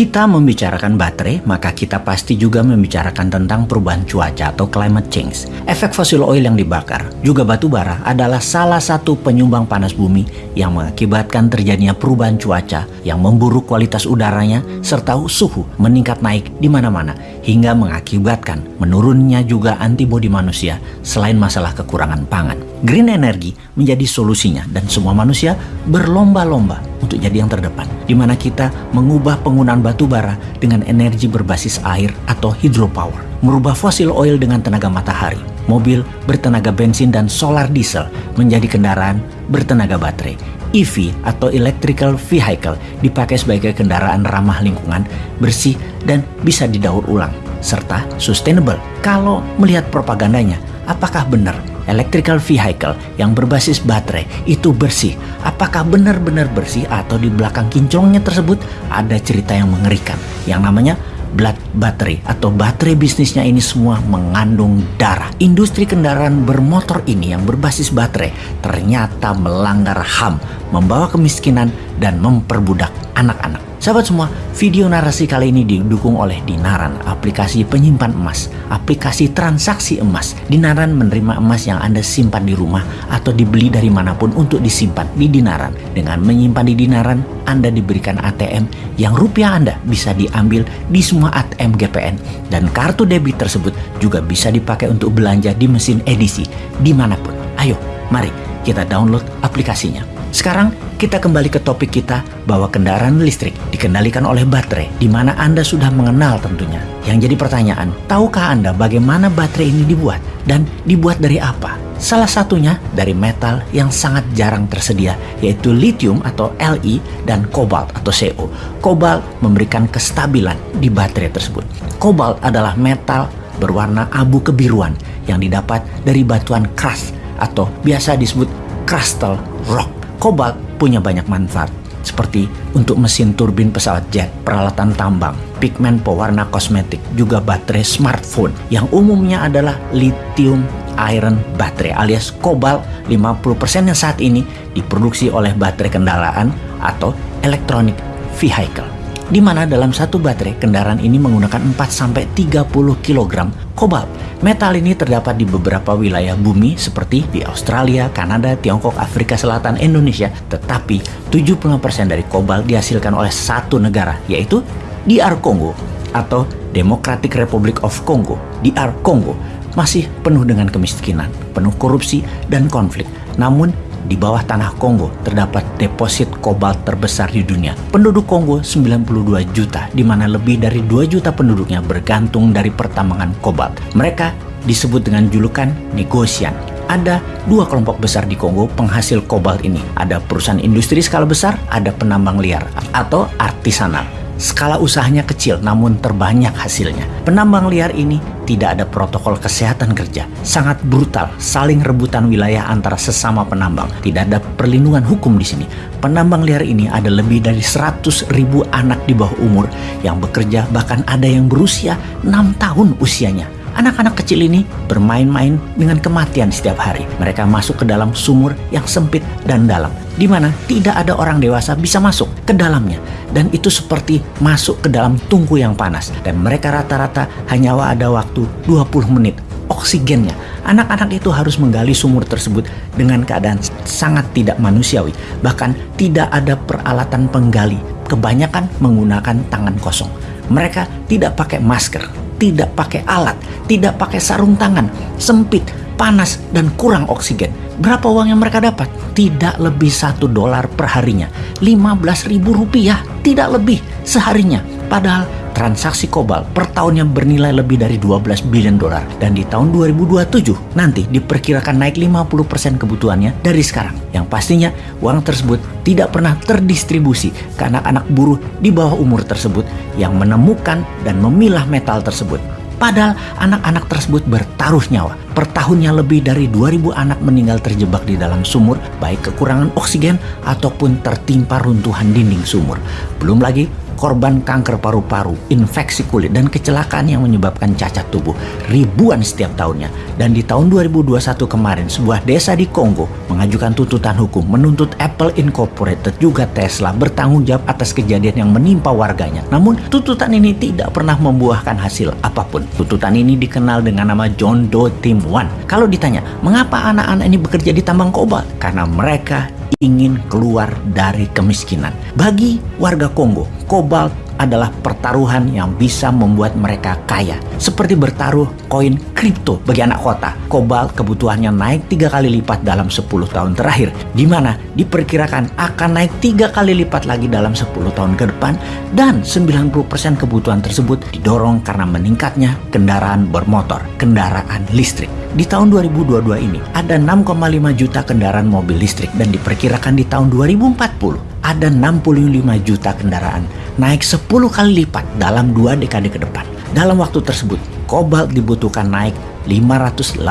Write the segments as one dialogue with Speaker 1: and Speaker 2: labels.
Speaker 1: kita membicarakan baterai, maka kita pasti juga membicarakan tentang perubahan cuaca atau climate change. Efek fosil oil yang dibakar, juga batu bara adalah salah satu penyumbang panas bumi yang mengakibatkan terjadinya perubahan cuaca yang memburuk kualitas udaranya serta suhu meningkat naik di mana-mana hingga mengakibatkan menurunnya juga antibodi manusia selain masalah kekurangan pangan. Green energy menjadi solusinya dan semua manusia berlomba-lomba untuk jadi yang terdepan di mana kita mengubah penggunaan batu bara dengan energi berbasis air atau hydropower, merubah fosil oil dengan tenaga matahari, mobil bertenaga bensin dan solar diesel menjadi kendaraan bertenaga baterai. EV atau electrical vehicle dipakai sebagai kendaraan ramah lingkungan, bersih dan bisa didaur ulang serta sustainable. Kalau melihat propagandanya, apakah benar electrical vehicle yang berbasis baterai itu bersih? Apakah benar-benar bersih atau di belakang kinclongnya tersebut ada cerita yang mengerikan yang namanya blood battery atau baterai bisnisnya ini semua mengandung darah. Industri kendaraan bermotor ini yang berbasis baterai ternyata melanggar HAM, membawa kemiskinan dan memperbudak anak-anak. Sahabat semua, video narasi kali ini didukung oleh Dinaran, aplikasi penyimpan emas, aplikasi transaksi emas. Dinaran menerima emas yang Anda simpan di rumah atau dibeli dari mana pun untuk disimpan di Dinaran. Dengan menyimpan di Dinaran, Anda diberikan ATM yang rupiah Anda bisa diambil di semua ATM GPN. Dan kartu debit tersebut juga bisa dipakai untuk belanja di mesin edisi di mana pun. Ayo, mari kita download aplikasinya. Sekarang kita kembali ke topik kita bahwa kendaraan listrik dikendalikan oleh baterai di mana Anda sudah mengenal tentunya. Yang jadi pertanyaan, tahukah Anda bagaimana baterai ini dibuat dan dibuat dari apa? Salah satunya dari metal yang sangat jarang tersedia yaitu lithium atau Li dan kobalt atau Co. Kobalt memberikan kestabilan di baterai tersebut. Kobalt adalah metal berwarna abu kebiruan yang didapat dari batuan keras atau biasa disebut crystal rock. Kobalt punya banyak manfaat, seperti untuk mesin turbin pesawat jet, peralatan tambang, pigmen pewarna kosmetik, juga baterai smartphone. Yang umumnya adalah lithium iron baterai alias kobalt. 50% yang saat ini diproduksi oleh baterai kendaraan atau electronic vehicle di mana dalam satu baterai kendaraan ini menggunakan 4-30 kg kobalt. Metal ini terdapat di beberapa wilayah bumi seperti di Australia, Kanada, Tiongkok, Afrika Selatan, Indonesia. Tetapi 70% dari kobalt dihasilkan oleh satu negara yaitu DR Congo atau Democratic Republic of Congo. DR Congo masih penuh dengan kemiskinan, penuh korupsi dan konflik. Namun di bawah tanah Kongo terdapat deposit kobalt terbesar di dunia. Penduduk Kongo 92 juta, di mana lebih dari 2 juta penduduknya bergantung dari pertambangan kobalt. Mereka disebut dengan julukan negosian. Ada dua kelompok besar di Kongo penghasil kobalt ini. Ada perusahaan industri skala besar, ada penambang liar atau artisanal. Skala usahanya kecil namun terbanyak hasilnya. Penambang liar ini tidak ada protokol kesehatan kerja. Sangat brutal, saling rebutan wilayah antara sesama penambang. Tidak ada perlindungan hukum di sini. Penambang liar ini ada lebih dari 100 ribu anak di bawah umur yang bekerja bahkan ada yang berusia 6 tahun usianya Anak-anak kecil ini bermain-main dengan kematian setiap hari. Mereka masuk ke dalam sumur yang sempit dan dalam, di mana tidak ada orang dewasa bisa masuk ke dalamnya. Dan itu seperti masuk ke dalam tungku yang panas. Dan mereka rata-rata hanya ada waktu 20 menit oksigennya. Anak-anak itu harus menggali sumur tersebut dengan keadaan sangat tidak manusiawi. Bahkan tidak ada peralatan penggali. Kebanyakan menggunakan tangan kosong. Mereka tidak pakai masker, tidak pakai alat, tidak pakai sarung tangan, sempit, panas, dan kurang oksigen. Berapa uang yang mereka dapat? Tidak lebih satu dolar per harinya. 15 ribu rupiah, tidak lebih seharinya. Padahal transaksi kobalt per tahunnya bernilai lebih dari 12 bilion dolar. Dan di tahun 2027 nanti diperkirakan naik 50% kebutuhannya dari sekarang. Yang pastinya uang tersebut tidak pernah terdistribusi ke anak-anak buruh di bawah umur tersebut yang menemukan dan memilah metal tersebut. Padahal anak-anak tersebut bertaruh nyawa. Per tahunnya lebih dari 2000 anak meninggal terjebak di dalam sumur, baik kekurangan oksigen ataupun tertimpa runtuhan dinding sumur. Belum lagi korban kanker paru-paru, infeksi kulit, dan kecelakaan yang menyebabkan cacat tubuh ribuan setiap tahunnya. Dan di tahun 2021 kemarin, sebuah desa di Kongo mengajukan tuntutan hukum menuntut Apple Incorporated juga Tesla bertanggung jawab atas kejadian yang menimpa warganya. Namun, tuntutan ini tidak pernah membuahkan hasil apa pun. Tuntutan ini dikenal dengan nama John Doe Team One. Kalau ditanya, mengapa anak-anak ini bekerja di tambang kobalt? Karena mereka ingin keluar dari kemiskinan. Bagi warga Kongo, kobalt adalah pertaruhan yang bisa membuat mereka kaya. Seperti bertaruh koin kripto bagi anak kota. Kobalt kebutuhannya naik tiga kali lipat dalam 10 tahun terakhir. Di mana diperkirakan akan naik tiga kali lipat lagi dalam 10 tahun ke depan. Dan 90% kebutuhan tersebut didorong karena meningkatnya kendaraan bermotor, kendaraan listrik. Di tahun 2022 ini ada 6,5 juta kendaraan mobil listrik dan diperkirakan di tahun 2040 ada 65 juta kendaraan, naik 10 kali lipat dalam dua dekade ke depan. Dalam waktu tersebut, kobalt dibutuhkan naik 585%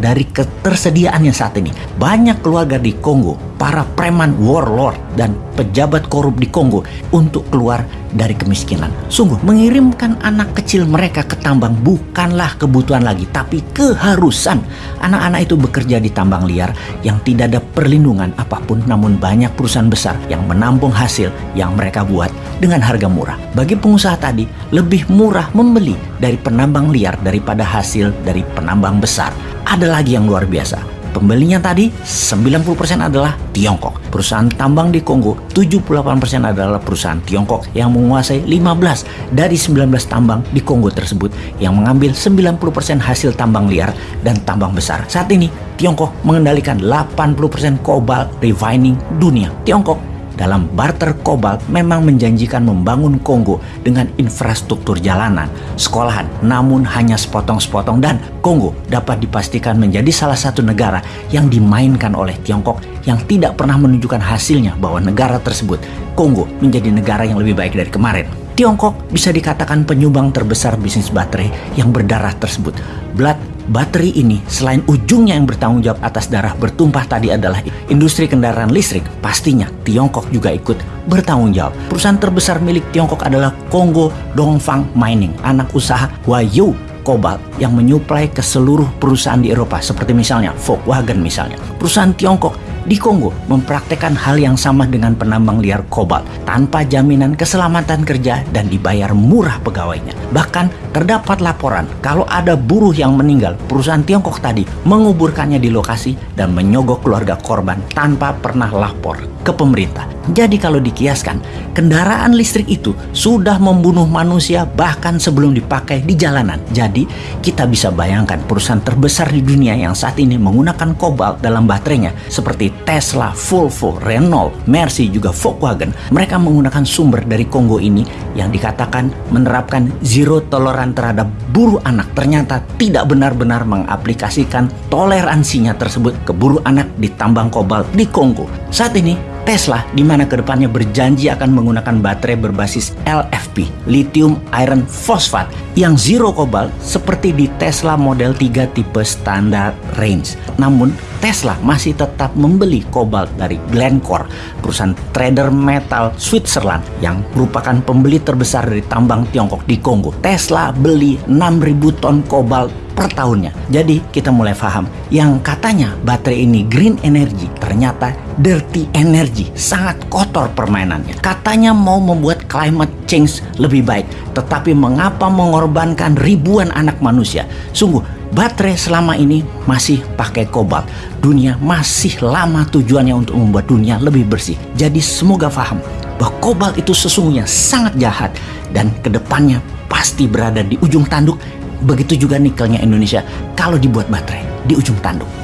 Speaker 1: dari ketersediaannya saat ini. Banyak keluarga di Kongo, para preman warlord dan pejabat korup di Kongo untuk keluar dari kemiskinan. Sungguh mengirimkan anak kecil mereka ke tambang bukanlah kebutuhan lagi, tapi keharusan. Anak-anak itu bekerja di tambang liar yang tidak ada perlindungan apa pun, namun banyak perusahaan besar yang menampung hasil yang mereka buat dengan harga murah. Bagi pengusaha tadi, lebih murah membeli dari penambang liar daripada hasil dari penambang besar. Ada lagi yang luar biasa Pembelinya tadi 90% adalah Tiongkok. Perusahaan tambang di Kongo 78% adalah perusahaan Tiongkok yang menguasai 15 dari 19 tambang di Kongo tersebut yang mengambil 90% hasil tambang liar dan tambang besar. Saat ini Tiongkok mengendalikan 80% kobalt refining dunia. Tiongkok dalam barter kobalt memang menjanjikan membangun Kongo dengan infrastruktur jalanan, sekolahan, namun hanya sepotong-sepotong dan Kongo dapat dipastikan menjadi salah satu negara yang dimainkan oleh Tiongkok yang tidak pernah menunjukkan hasilnya bahwa negara tersebut, Kongo, menjadi negara yang lebih baik dari kemarin. Tiongkok bisa dikatakan penyumbang terbesar bisnis baterai yang berdarah tersebut. Blood Bateri ini selain ujungnya yang bertanggung jawab atas darah bertumpah tadi adalah industri kendaraan listrik, pastinya Tiongkok juga ikut bertanggung jawab. Perusahaan terbesar milik Tiongkok adalah Kongo Dongfang Mining, anak usaha Huayu Cobalt yang menyuplai ke seluruh perusahaan di Eropa seperti misalnya Volkswagen misalnya. Perusahaan Tiongkok di Kongo mempraktekkan hal yang sama dengan penambang liar kobalt tanpa jaminan keselamatan kerja dan dibayar murah pegawainya. Bahkan terdapat laporan kalau ada buruh yang meninggal, perusahaan Tiongkok tadi menguburkannya di lokasi dan menyogok keluarga korban tanpa pernah lapor ke pemerintah. Jadi kalau dikiaskan, kendaraan listrik itu sudah membunuh manusia bahkan sebelum dipakai di jalanan. Jadi kita bisa bayangkan perusahaan terbesar di dunia yang saat ini menggunakan kobalt dalam baterainya seperti Tesla, Volvo, Renault, Mercy, juga Volkswagen, mereka menggunakan sumber dari Kongo ini yang dikatakan menerapkan zero toleran terhadap buruh anak ternyata tidak benar-benar mengaplikasikan toleransinya tersebut ke buruh anak di tambang kobalt di Kongo. Saat ini Tesla di mana ke depannya berjanji akan menggunakan baterai berbasis LFP, lithium iron phosphate, yang zero kobalt seperti di Tesla Model 3 tipe standar range. Namun, Tesla masih tetap membeli kobalt dari Glencore, perusahaan trader metal Switzerland yang merupakan pembeli terbesar dari tambang Tiongkok di Kongo. Tesla beli 6.000 ton kobalt per tahunnya. Jadi kita mulai paham yang katanya baterai ini green energy ternyata dirty energy, sangat kotor permainannya. Katanya mau membuat climate change lebih baik, tetapi mengapa mengorbankan ribuan anak manusia? Sungguh baterai selama ini masih pakai kobalt. Dunia masih lama tujuannya untuk membuat dunia lebih bersih. Jadi semoga paham bahwa kobalt itu sesungguhnya sangat jahat dan ke depannya pasti berada di ujung tanduk Begitu juga nikelnya Indonesia kalau dibuat baterai di ujung tanduk.